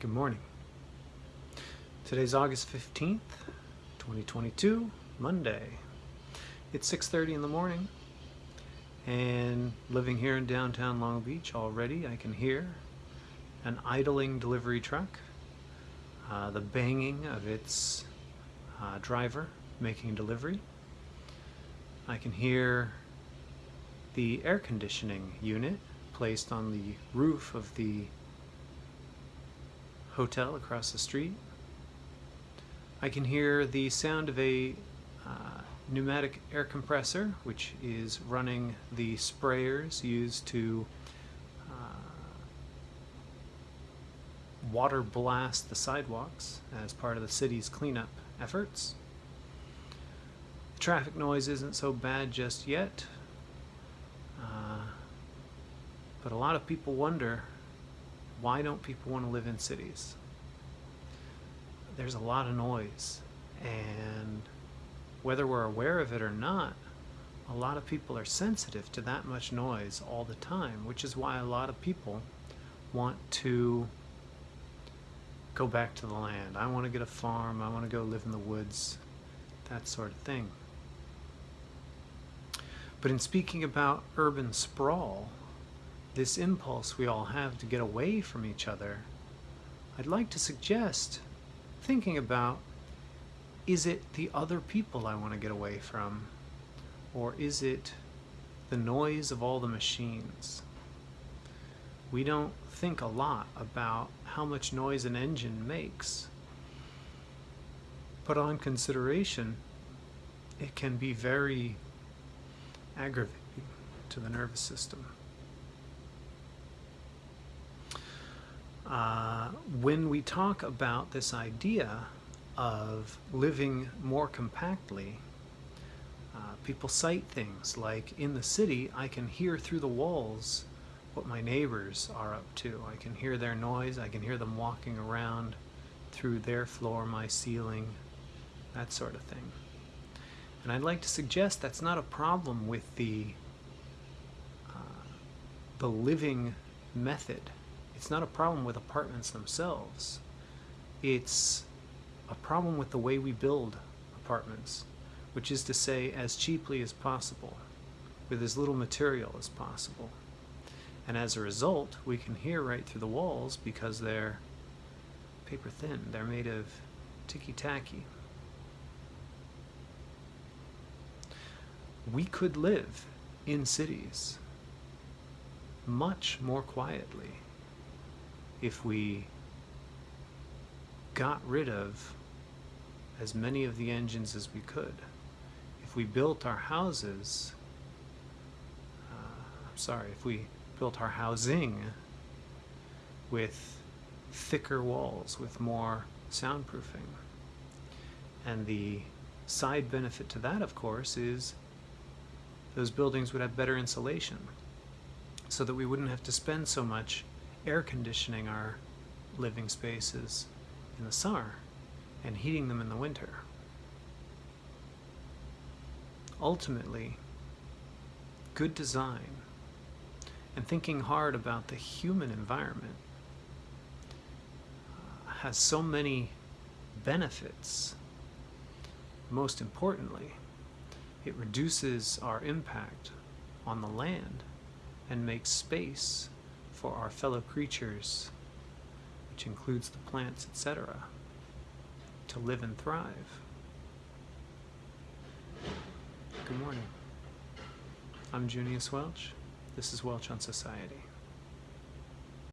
Good morning. Today's August 15th, 2022, Monday. It's 6.30 in the morning and living here in downtown Long Beach already I can hear an idling delivery truck, uh, the banging of its uh, driver making delivery. I can hear the air conditioning unit placed on the roof of the hotel across the street. I can hear the sound of a uh, pneumatic air compressor, which is running the sprayers used to uh, water blast the sidewalks as part of the city's cleanup efforts. The traffic noise isn't so bad just yet, uh, but a lot of people wonder why don't people want to live in cities? There's a lot of noise, and whether we're aware of it or not, a lot of people are sensitive to that much noise all the time, which is why a lot of people want to go back to the land. I want to get a farm, I want to go live in the woods, that sort of thing. But in speaking about urban sprawl, this impulse we all have to get away from each other, I'd like to suggest thinking about is it the other people I want to get away from? Or is it the noise of all the machines? We don't think a lot about how much noise an engine makes. But on consideration, it can be very aggravating to the nervous system. Uh, when we talk about this idea of living more compactly, uh, people cite things like in the city I can hear through the walls what my neighbors are up to. I can hear their noise, I can hear them walking around through their floor, my ceiling, that sort of thing. And I'd like to suggest that's not a problem with the, uh, the living method it's not a problem with apartments themselves. It's a problem with the way we build apartments, which is to say as cheaply as possible, with as little material as possible. And as a result, we can hear right through the walls because they're paper thin. They're made of ticky-tacky. We could live in cities much more quietly if we got rid of as many of the engines as we could. If we built our houses, uh, I'm sorry, if we built our housing with thicker walls, with more soundproofing. And the side benefit to that, of course, is those buildings would have better insulation so that we wouldn't have to spend so much air conditioning our living spaces in the summer and heating them in the winter. Ultimately, good design and thinking hard about the human environment uh, has so many benefits. Most importantly, it reduces our impact on the land and makes space for our fellow creatures, which includes the plants, etc., to live and thrive. Good morning. I'm Junius Welch. This is Welch on Society.